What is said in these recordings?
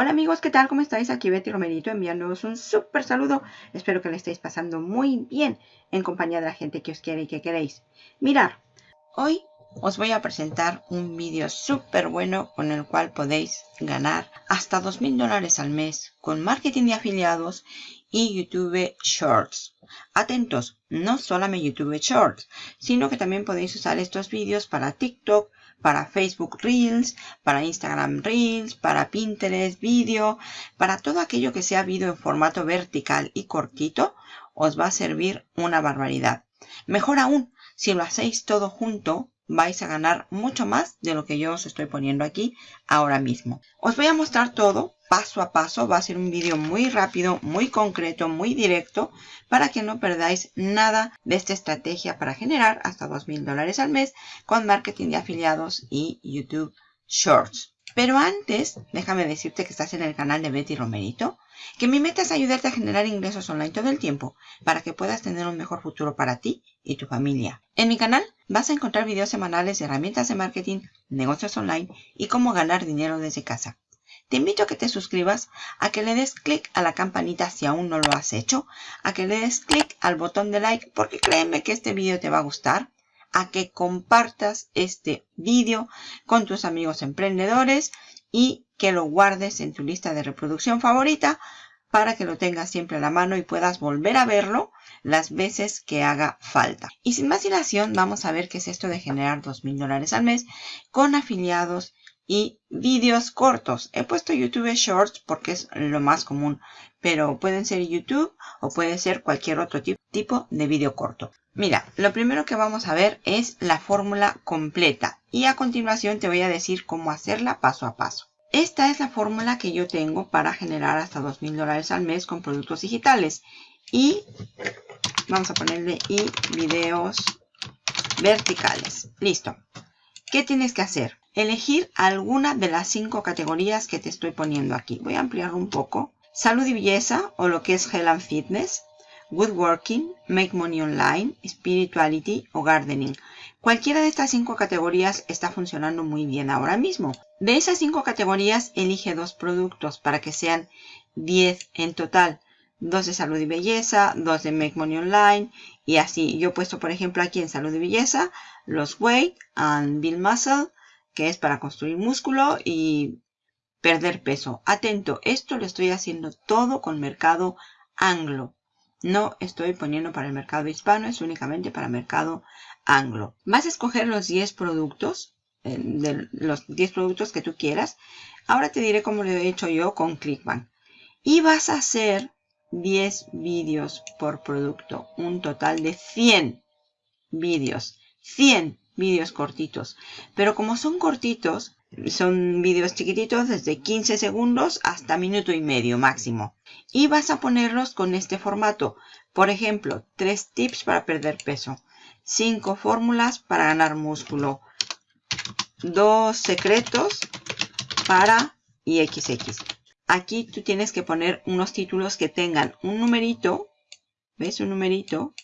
Hola amigos, ¿qué tal? ¿Cómo estáis? Aquí Betty Romerito enviándoos un súper saludo. Espero que le estéis pasando muy bien en compañía de la gente que os quiere y que queréis. Mirar, hoy os voy a presentar un vídeo súper bueno con el cual podéis ganar hasta 2.000 dólares al mes con marketing de afiliados y YouTube Shorts. Atentos, no solamente YouTube Shorts, sino que también podéis usar estos vídeos para TikTok, para Facebook Reels, para Instagram Reels, para Pinterest Video, para todo aquello que sea vídeo en formato vertical y cortito, os va a servir una barbaridad. Mejor aún, si lo hacéis todo junto, vais a ganar mucho más de lo que yo os estoy poniendo aquí ahora mismo. Os voy a mostrar todo paso a paso. Va a ser un vídeo muy rápido, muy concreto, muy directo para que no perdáis nada de esta estrategia para generar hasta $2,000 dólares al mes con marketing de afiliados y YouTube Shorts. Pero antes, déjame decirte que estás en el canal de Betty Romerito, que mi meta es ayudarte a generar ingresos online todo el tiempo para que puedas tener un mejor futuro para ti y tu familia. En mi canal vas a encontrar videos semanales de herramientas de marketing, negocios online y cómo ganar dinero desde casa. Te invito a que te suscribas, a que le des clic a la campanita si aún no lo has hecho, a que le des clic al botón de like porque créeme que este vídeo te va a gustar, a que compartas este vídeo con tus amigos emprendedores y que lo guardes en tu lista de reproducción favorita para que lo tengas siempre a la mano y puedas volver a verlo las veces que haga falta. Y sin más dilación, vamos a ver qué es esto de generar $2,000 dólares al mes con afiliados y vídeos cortos. He puesto YouTube Shorts porque es lo más común, pero pueden ser YouTube o puede ser cualquier otro tipo de vídeo corto. Mira, lo primero que vamos a ver es la fórmula completa y a continuación te voy a decir cómo hacerla paso a paso. Esta es la fórmula que yo tengo para generar hasta $2,000 dólares al mes con productos digitales y vamos a ponerle y videos verticales. Listo. ¿Qué tienes que hacer? Elegir alguna de las cinco categorías que te estoy poniendo aquí. Voy a ampliarlo un poco. Salud y belleza o lo que es Health and Fitness, Woodworking, Make Money Online, Spirituality o Gardening. Cualquiera de estas cinco categorías está funcionando muy bien ahora mismo. De esas cinco categorías, elige dos productos para que sean 10 en total. Dos de salud y belleza, dos de Make Money Online y así. Yo he puesto, por ejemplo, aquí en salud y belleza los Weight and Build Muscle, que es para construir músculo y perder peso. Atento, esto lo estoy haciendo todo con mercado anglo. No estoy poniendo para el mercado hispano, es únicamente para mercado anglo. Vas a escoger los 10 productos, eh, los 10 productos que tú quieras. Ahora te diré cómo lo he hecho yo con Clickbank. Y vas a hacer 10 vídeos por producto, un total de 100 vídeos. 100 vídeos cortitos. Pero como son cortitos, son vídeos chiquititos desde 15 segundos hasta minuto y medio máximo. Y vas a ponerlos con este formato. Por ejemplo, 3 tips para perder peso. 5 fórmulas para ganar músculo. 2 secretos para IXX. Aquí tú tienes que poner unos títulos que tengan un numerito. ¿Ves? Un numerito.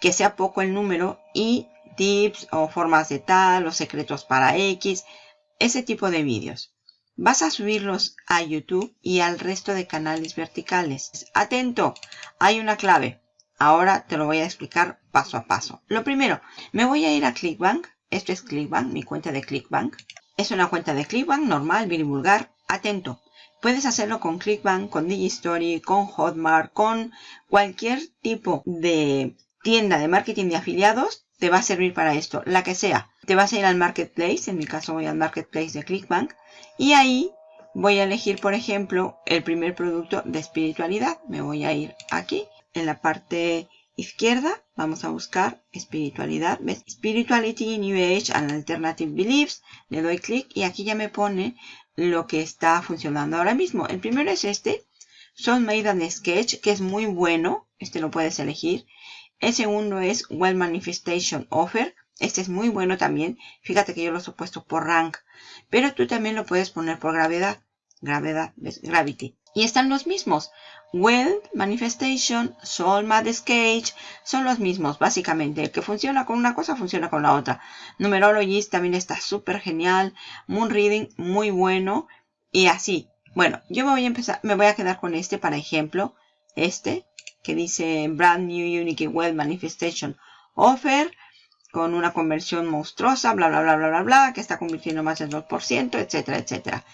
Que sea poco el número y tips o formas de tal o secretos para X, ese tipo de vídeos. Vas a subirlos a YouTube y al resto de canales verticales. Atento, hay una clave. Ahora te lo voy a explicar paso a paso. Lo primero, me voy a ir a Clickbank. Esto es Clickbank, mi cuenta de Clickbank. Es una cuenta de Clickbank normal, bien vulgar. Atento, puedes hacerlo con Clickbank, con Digistory, con Hotmart, con cualquier tipo de tienda de marketing de afiliados te va a servir para esto, la que sea. Te vas a ir al Marketplace, en mi caso voy al Marketplace de Clickbank, y ahí voy a elegir, por ejemplo, el primer producto de espiritualidad. Me voy a ir aquí, en la parte izquierda, vamos a buscar espiritualidad. ¿Ves? Spirituality, New Age and Alternative Beliefs. Le doy clic y aquí ya me pone lo que está funcionando ahora mismo. El primero es este. Son Made and Sketch, que es muy bueno. Este lo puedes elegir. El segundo es Well Manifestation Offer. Este es muy bueno también. Fíjate que yo los he puesto por rank. Pero tú también lo puedes poner por gravedad. Gravedad, Gravity. Y están los mismos. Well Manifestation, Soul Mad Sketch. Son los mismos, básicamente. El que funciona con una cosa, funciona con la otra. Numerologist también está súper genial. Moon Reading, muy bueno. Y así. Bueno, yo me voy a empezar, me voy a quedar con este para ejemplo. Este, que dice Brand New Unique Web Manifestation Offer, con una conversión monstruosa, bla, bla, bla, bla, bla, bla, que está convirtiendo más del 2%, etcétera, etcétera.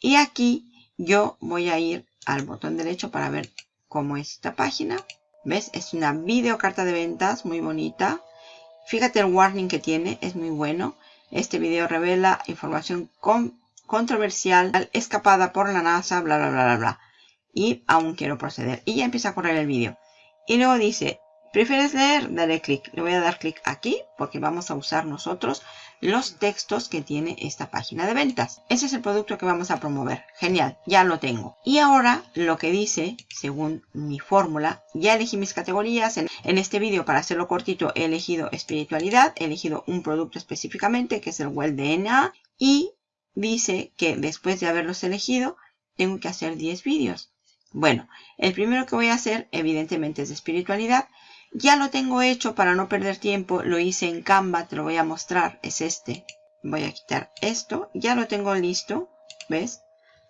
Y aquí yo voy a ir al botón derecho para ver cómo es esta página. ¿Ves? Es una videocarta de ventas muy bonita. Fíjate el warning que tiene, es muy bueno. Este video revela información controversial escapada por la NASA, bla, bla, bla, bla, bla. Y aún quiero proceder. Y ya empieza a correr el vídeo. Y luego dice, ¿prefieres leer? Dale clic. Le voy a dar clic aquí porque vamos a usar nosotros los textos que tiene esta página de ventas. Ese es el producto que vamos a promover. Genial, ya lo tengo. Y ahora lo que dice, según mi fórmula, ya elegí mis categorías. En, este vídeo, para hacerlo cortito, he elegido espiritualidad, he elegido un producto específicamente, que es el Well DNA, y dice que después de haberlos elegido, tengo que hacer 10 vídeos. Bueno, el primero que voy a hacer, evidentemente, es de espiritualidad. Ya lo tengo hecho para no perder tiempo. Lo hice en Canva, te lo voy a mostrar. Es este. Voy a quitar esto. Ya lo tengo listo. ¿Ves?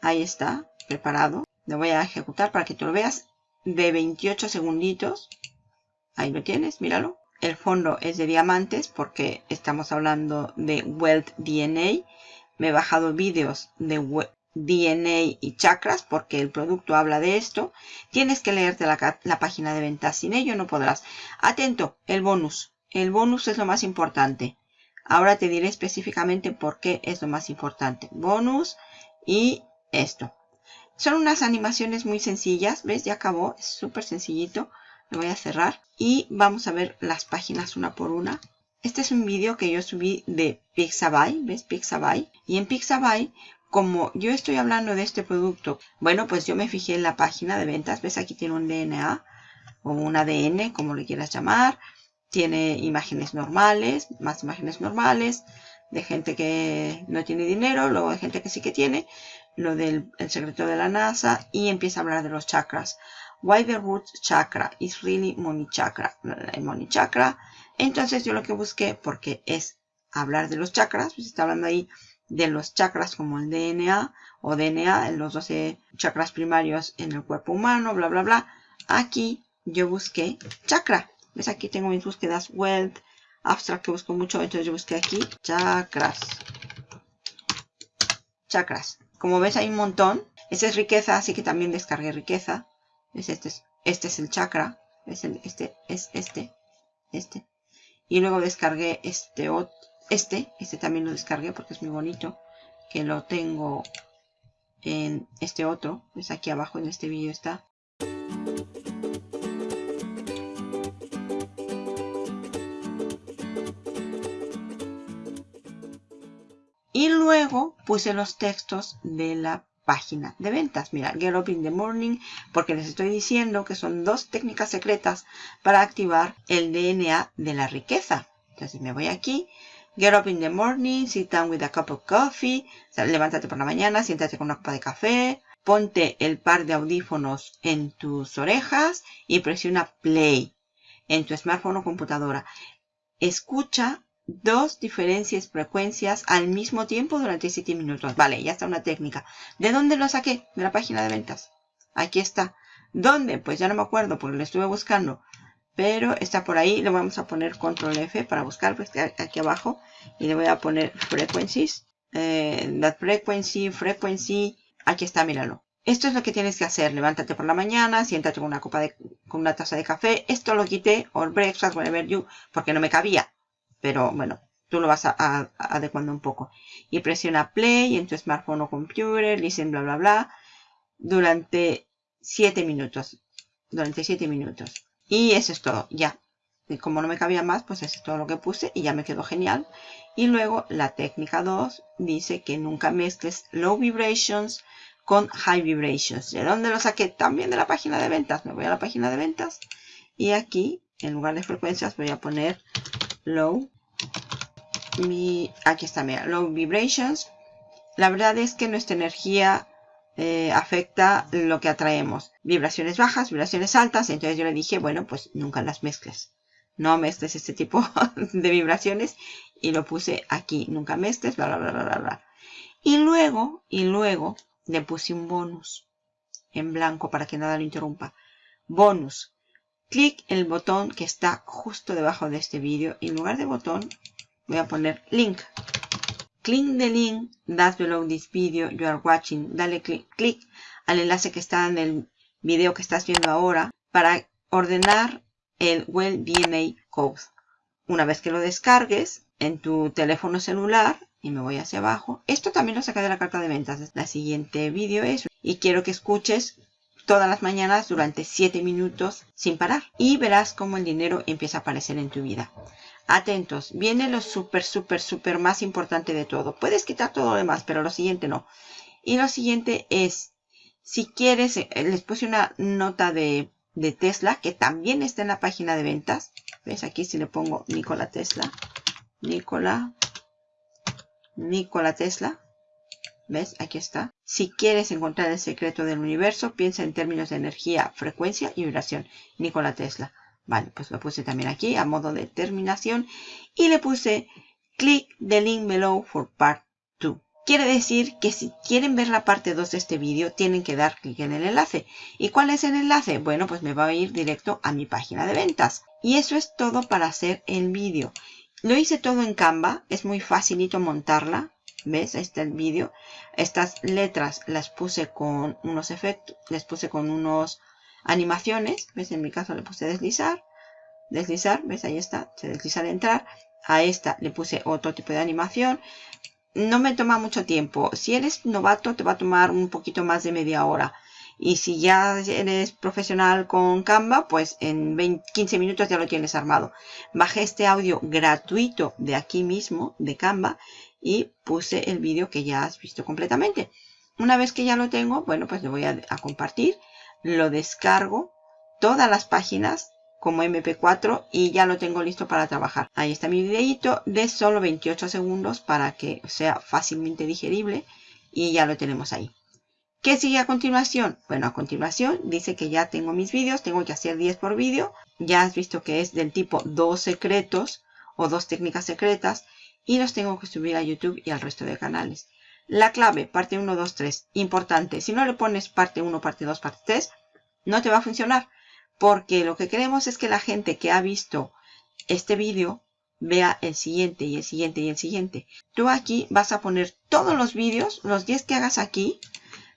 Ahí está, preparado. Lo voy a ejecutar para que tú lo veas. De 28 segunditos. Ahí lo tienes, míralo. El fondo es de diamantes porque estamos hablando de Wealth DNA. Me he bajado vídeos de DNA y chakras porque el producto habla de esto. Tienes que leerte la, página de ventas. Sin ello no podrás. Atento, el bonus. El bonus es lo más importante. Ahora te diré específicamente por qué es lo más importante. Bonus y esto. Son unas animaciones muy sencillas. ¿Ves? Ya acabó. Es súper sencillito. Lo voy a cerrar. Y vamos a ver las páginas una por una. Este es un vídeo que yo subí de Pixabay, ¿ves? Pixabay. Y en Pixabay, como yo estoy hablando de este producto, bueno, pues yo me fijé en la página de ventas. ¿Ves? Aquí tiene un DNA o un ADN, como le quieras llamar. Tiene imágenes normales, más imágenes normales, de gente que no tiene dinero, luego de gente que sí que tiene, lo del el secreto de la NASA, y empieza a hablar de los chakras. Why the root chakra is really money chakra. El money chakra entonces yo lo que busqué, porque es hablar de los chakras, pues está hablando ahí de los chakras como el DNA o DNA, los 12 chakras primarios en el cuerpo humano, bla, bla, bla. Aquí yo busqué chakra. ¿Ves? Aquí tengo mis búsquedas wealth, abstract que busco mucho, entonces yo busqué aquí chakras. Chakras. Como ves hay un montón. Esta es riqueza, así que también descargué riqueza. Este, es, este es el chakra. ¿Ves? este es este. Este. Y luego descargué este, este, este también lo descargué porque es muy bonito. Que lo tengo en este otro. Es aquí abajo en este vídeo está. Y luego puse los textos de la página de ventas. Mira, Get Up in the Morning, porque les estoy diciendo que son dos técnicas secretas para activar el DNA de la riqueza. Entonces me voy aquí, Get Up in the Morning, Sit Down with a Cup of Coffee, levántate por la mañana, siéntate con una copa de café, ponte el par de audífonos en tus orejas y presiona Play en tu smartphone o computadora. Escucha dos diferencias frecuencias al mismo tiempo durante 7 minutos. Vale, ya está una técnica. ¿De dónde lo saqué? De la página de ventas. Aquí está. ¿Dónde? Pues ya no me acuerdo porque lo estuve buscando. Pero está por ahí. Le vamos a poner control F para buscar. Pues aquí abajo. Y le voy a poner frequencies. Eh, that frequency, frequency. Aquí está, míralo. Esto es lo que tienes que hacer. Levántate por la mañana, siéntate con una copa de, con una taza de café. Esto lo quité, or breakfast, whatever you, porque no me cabía pero bueno, tú lo vas a, adecuando un poco. Y presiona play en tu smartphone o computer, listen bla bla bla, durante 7 minutos. Durante 7 minutos. Y eso es todo, ya. Y como no me cabía más, pues eso es todo lo que puse y ya me quedó genial. Y luego la técnica 2 dice que nunca mezcles low vibrations con high vibrations. ¿De dónde lo saqué? También de la página de ventas. Me voy a la página de ventas y aquí, en lugar de frecuencias, voy a poner low. Mi, aquí está, mira, low vibrations. La verdad es que nuestra energía eh, afecta lo que atraemos. Vibraciones bajas, vibraciones altas. Entonces yo le dije, bueno, pues nunca las mezcles. No mezcles este tipo de vibraciones. Y lo puse aquí, nunca mezcles, bla, bla, bla, bla, bla. Y luego, y luego, le puse un bonus en blanco para que nada lo interrumpa. Bonus. Clic en el botón que está justo debajo de este vídeo. En lugar de botón voy a poner link. Click the link that's below this video you are watching. Dale clic, al enlace que está en el video que estás viendo ahora para ordenar el Well DNA Code. Una vez que lo descargues en tu teléfono celular, y me voy hacia abajo, esto también lo saca de la carta de ventas. La siguiente vídeo es, y quiero que escuches todas las mañanas durante 7 minutos sin parar. Y verás cómo el dinero empieza a aparecer en tu vida. Atentos, viene lo súper, súper, súper más importante de todo. Puedes quitar todo lo demás, pero lo siguiente no. Y lo siguiente es, si quieres, eh, les puse una nota de, de Tesla, que también está en la página de ventas. ¿Ves? Aquí si le pongo Nikola Tesla. Nikola. Nikola Tesla. ¿Ves? Aquí está. Si quieres encontrar el secreto del universo, piensa en términos de energía, frecuencia y vibración. Nikola Tesla. Vale, pues lo puse también aquí a modo de terminación. Y le puse click the link below for part 2. Quiere decir que si quieren ver la parte 2 de este vídeo, tienen que dar clic en el enlace. ¿Y cuál es el enlace? Bueno, pues me va a ir directo a mi página de ventas. Y eso es todo para hacer el vídeo. Lo hice todo en Canva, es muy facilito montarla. ¿Ves? Ahí está el vídeo. Estas letras las puse con unos efectos, les puse con unos animaciones. ¿Ves? En mi caso le puse deslizar. Deslizar, ¿ves? Ahí está, se desliza al entrar. A esta le puse otro tipo de animación no me toma mucho tiempo. Si eres novato, te va a tomar un poquito más de media hora. Y si ya eres profesional con Canva, pues en 15 minutos ya lo tienes armado. Bajé este audio gratuito de aquí mismo, de Canva, y puse el vídeo que ya has visto completamente. Una vez que ya lo tengo, bueno, pues lo voy a compartir. Lo descargo. Todas las páginas como mp4 y ya lo tengo listo para trabajar. Ahí está mi videito de solo 28 segundos para que sea fácilmente digerible y ya lo tenemos ahí. ¿Qué sigue a continuación? Bueno, a continuación dice que ya tengo mis vídeos, tengo que hacer 10 por vídeo. Ya has visto que es del tipo dos secretos o dos técnicas secretas y los tengo que subir a YouTube y al resto de canales. La clave, parte 1, 2, 3, importante. Si no le pones parte 1, parte 2, parte 3, no te va a funcionar porque lo que queremos es que la gente que ha visto este vídeo vea el siguiente y el siguiente y el siguiente. Tú aquí vas a poner todos los vídeos, los 10 que hagas aquí,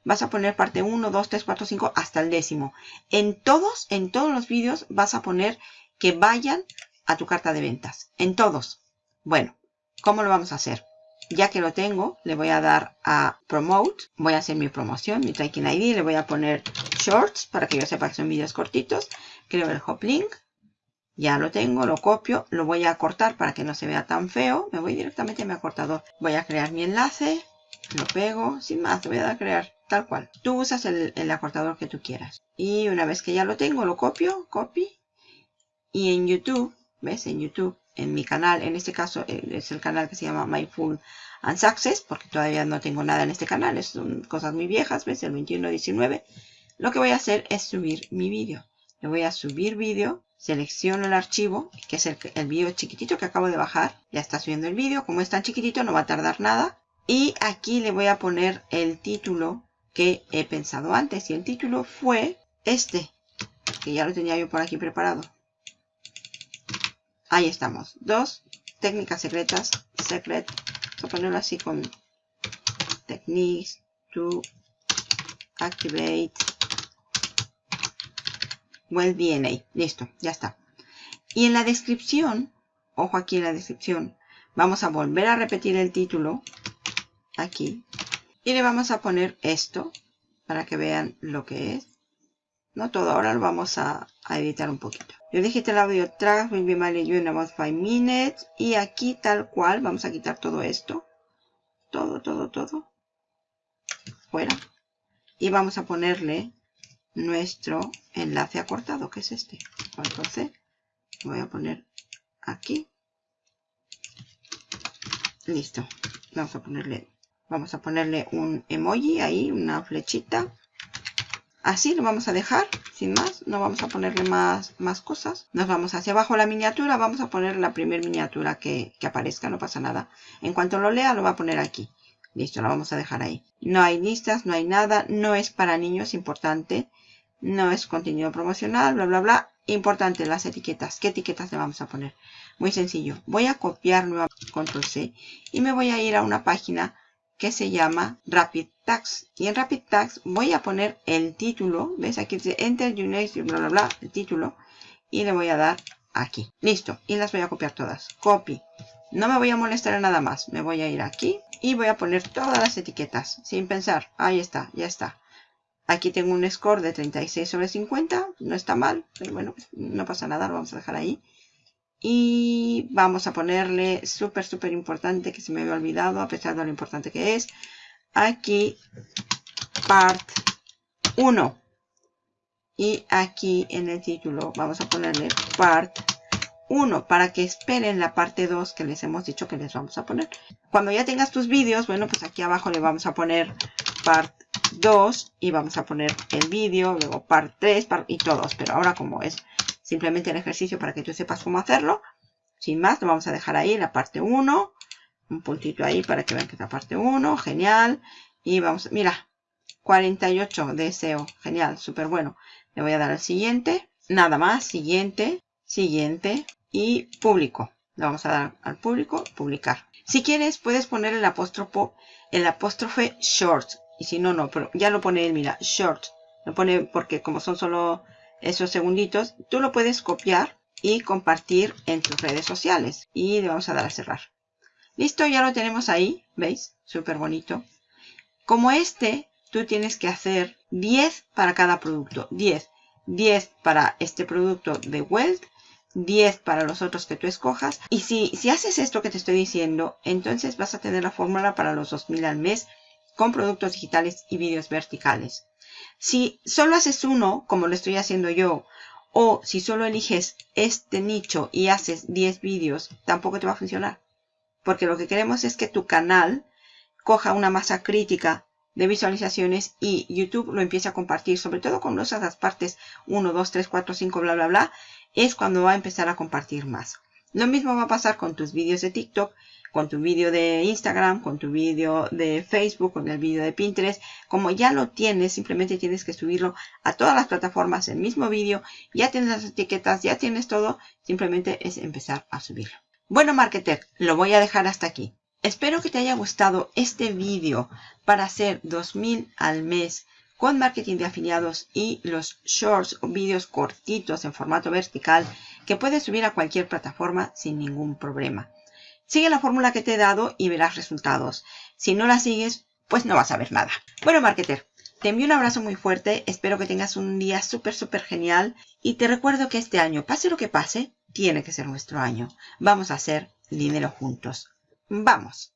vas a poner parte 1, 2, 3, 4, 5 hasta el décimo. En todos, en todos los vídeos vas a poner que vayan a tu carta de ventas. En todos. Bueno, ¿cómo lo vamos a hacer? Ya que lo tengo, le voy a dar a Promote. Voy a hacer mi promoción, mi Tracking ID. Le voy a poner Shorts para que yo sepa que son vídeos cortitos. Creo el Hop Link. Ya lo tengo, lo copio. Lo voy a cortar para que no se vea tan feo. Me voy directamente a mi acortador. Voy a crear mi enlace. Lo pego. Sin más, voy a dar a crear tal cual. Tú usas el, el acortador que tú quieras. Y una vez que ya lo tengo, lo copio. Copy. Y en YouTube, ¿ves? En YouTube en mi canal, en este caso es el canal que se llama Mindful and Success, porque todavía no tengo nada en este canal, son cosas muy viejas, ves, el 21-19. Lo que voy a hacer es subir mi vídeo. Le voy a subir vídeo, selecciono el archivo, que es el, el vídeo chiquitito que acabo de bajar. Ya está subiendo el vídeo, como es tan chiquitito no va a tardar nada. Y aquí le voy a poner el título que he pensado antes. Y el título fue este, que ya lo tenía yo por aquí preparado. Ahí estamos. Dos técnicas secretas. Secret. Vamos a ponerlo así con techniques to activate well DNA. Listo, ya está. Y en la descripción, ojo aquí en la descripción, vamos a volver a repetir el título aquí y le vamos a poner esto para que vean lo que es. No todo, ahora lo vamos a, editar un poquito. Yo el audio track will be managed you in about 5 minutes. Y aquí tal cual vamos a quitar todo esto. Todo, todo, todo. Fuera. Y vamos a ponerle nuestro enlace acortado, que es este. Entonces, voy a poner aquí. Listo. Vamos a ponerle, vamos a ponerle un emoji ahí, una flechita. Así lo vamos a dejar, sin más, no vamos a ponerle más, más cosas. Nos vamos hacia abajo la miniatura, vamos a poner la primera miniatura que, que aparezca, no pasa nada. En cuanto lo lea, lo va a poner aquí. Listo, la vamos a dejar ahí. No hay listas, no hay nada. No es para niños, importante. No es contenido promocional, bla, bla, bla. Importante las etiquetas. ¿Qué etiquetas le vamos a poner? Muy sencillo. Voy a copiar nuevamente control C y me voy a ir a una página que se llama Rapid Tags. Y en Rapid voy a poner el título. ¿Ves? Aquí dice Enter Your bla, bla, bla. El título. Y le voy a dar aquí. Listo. Y las voy a copiar todas. Copy. No me voy a molestar en nada más. Me voy a ir aquí y voy a poner todas las etiquetas. Sin pensar. Ahí está. Ya está. Aquí tengo un score de 36 sobre 50. No está mal. Pero bueno, no pasa nada. Lo vamos a dejar ahí. Y vamos a ponerle súper, súper importante que se me había olvidado a pesar de lo importante que es. Aquí part 1. Y aquí en el título vamos a ponerle part 1 para que esperen la parte 2 que les hemos dicho que les vamos a poner. Cuando ya tengas tus vídeos, bueno, pues aquí abajo le vamos a poner part 2 y vamos a poner el vídeo, luego part 3 y todos. Pero ahora como es simplemente el ejercicio para que tú sepas cómo hacerlo. Sin más, lo vamos a dejar ahí, la parte 1. Un puntito ahí para que vean que es la parte 1. Genial. Y vamos, mira, 48 de SEO. Genial, súper bueno. Le voy a dar al siguiente. Nada más, siguiente, siguiente y público. Le vamos a dar al público, publicar. Si quieres, puedes poner el apóstrofo, el apóstrofe short. Y si no, no, pero ya lo pone él, mira, short. Lo pone porque como son solo esos segunditos, tú lo puedes copiar y compartir en tus redes sociales. Y le vamos a dar a cerrar. Listo, ya lo tenemos ahí, ¿veis? Súper bonito. Como este, tú tienes que hacer 10 para cada producto. 10. 10 para este producto de Welt, 10 para los otros que tú escojas. Y si, si haces esto que te estoy diciendo, entonces vas a tener la fórmula para los 2000 al mes con productos digitales y vídeos verticales. Si solo haces uno, como lo estoy haciendo yo, o si solo eliges este nicho y haces 10 vídeos, tampoco te va a funcionar. Porque lo que queremos es que tu canal coja una masa crítica de visualizaciones y YouTube lo empiece a compartir, sobre todo con las partes 1, 2, 3, 4, 5, bla, bla, bla, es cuando va a empezar a compartir más. Lo mismo va a pasar con tus vídeos de TikTok con tu vídeo de Instagram, con tu vídeo de Facebook, con el vídeo de Pinterest. Como ya lo tienes, simplemente tienes que subirlo a todas las plataformas, el mismo vídeo. Ya tienes las etiquetas, ya tienes todo. Simplemente es empezar a subirlo. Bueno, marketer, lo voy a dejar hasta aquí. Espero que te haya gustado este vídeo para hacer 2000 al mes con marketing de afiliados y los shorts o vídeos cortitos en formato vertical que puedes subir a cualquier plataforma sin ningún problema. Sigue la fórmula que te he dado y verás resultados. Si no la sigues, pues no vas a ver nada. Bueno, marketer, te envío un abrazo muy fuerte. Espero que tengas un día súper, súper genial. Y te recuerdo que este año, pase lo que pase, tiene que ser nuestro año. Vamos a hacer dinero juntos. ¡Vamos!